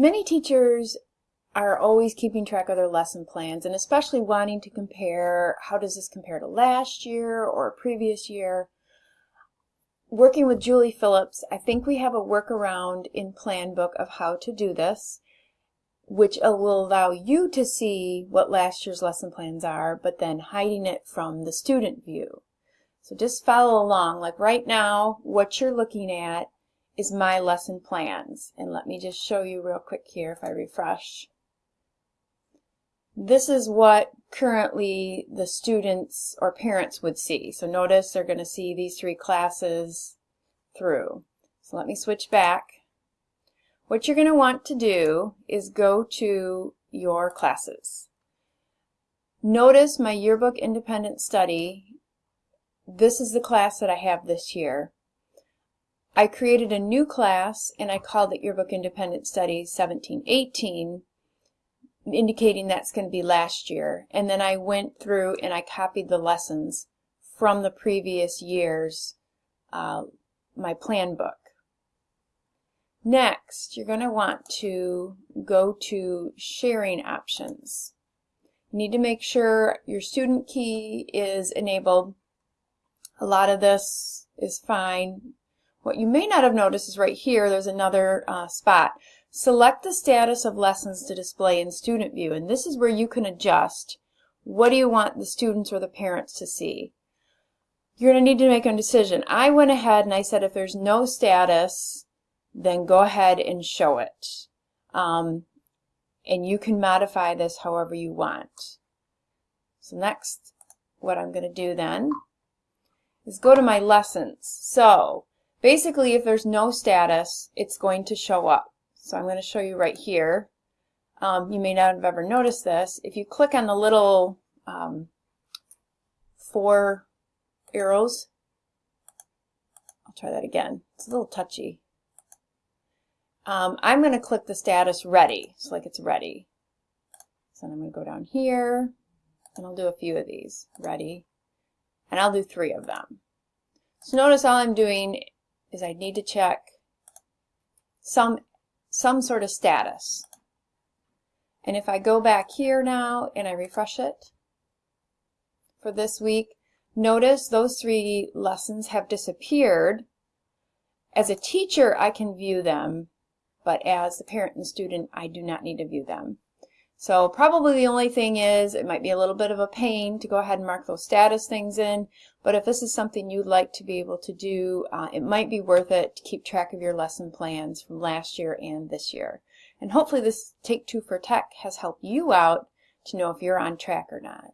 Many teachers are always keeping track of their lesson plans and especially wanting to compare how does this compare to last year or previous year. Working with Julie Phillips, I think we have a workaround in Planbook of how to do this, which will allow you to see what last year's lesson plans are, but then hiding it from the student view. So just follow along. Like right now, what you're looking at is my lesson plans. And let me just show you real quick here if I refresh. This is what currently the students or parents would see. So notice they're going to see these three classes through. So let me switch back. What you're going to want to do is go to your classes. Notice my yearbook independent study. This is the class that I have this year. I created a new class and I called it Yearbook Independent Study 1718, indicating that's going to be last year. And then I went through and I copied the lessons from the previous year's uh, my Planbook. Next, you're going to want to go to sharing options. You need to make sure your student key is enabled. A lot of this is fine. What you may not have noticed is right here, there's another uh, spot. Select the status of lessons to display in student view, and this is where you can adjust what do you want the students or the parents to see. You're going to need to make a decision. I went ahead and I said if there's no status, then go ahead and show it. Um, and you can modify this however you want. So next, what I'm going to do then is go to my lessons. So Basically, if there's no status, it's going to show up. So I'm going to show you right here. Um, you may not have ever noticed this. If you click on the little um, four arrows, I'll try that again. It's a little touchy. Um, I'm going to click the status ready, so like it's ready. So I'm going to go down here, and I'll do a few of these. Ready. And I'll do three of them. So notice all I'm doing is I need to check some, some sort of status. And if I go back here now and I refresh it for this week, notice those three lessons have disappeared. As a teacher, I can view them, but as the parent and student, I do not need to view them. So probably the only thing is it might be a little bit of a pain to go ahead and mark those status things in, but if this is something you'd like to be able to do, uh, it might be worth it to keep track of your lesson plans from last year and this year. And hopefully this Take Two for Tech has helped you out to know if you're on track or not.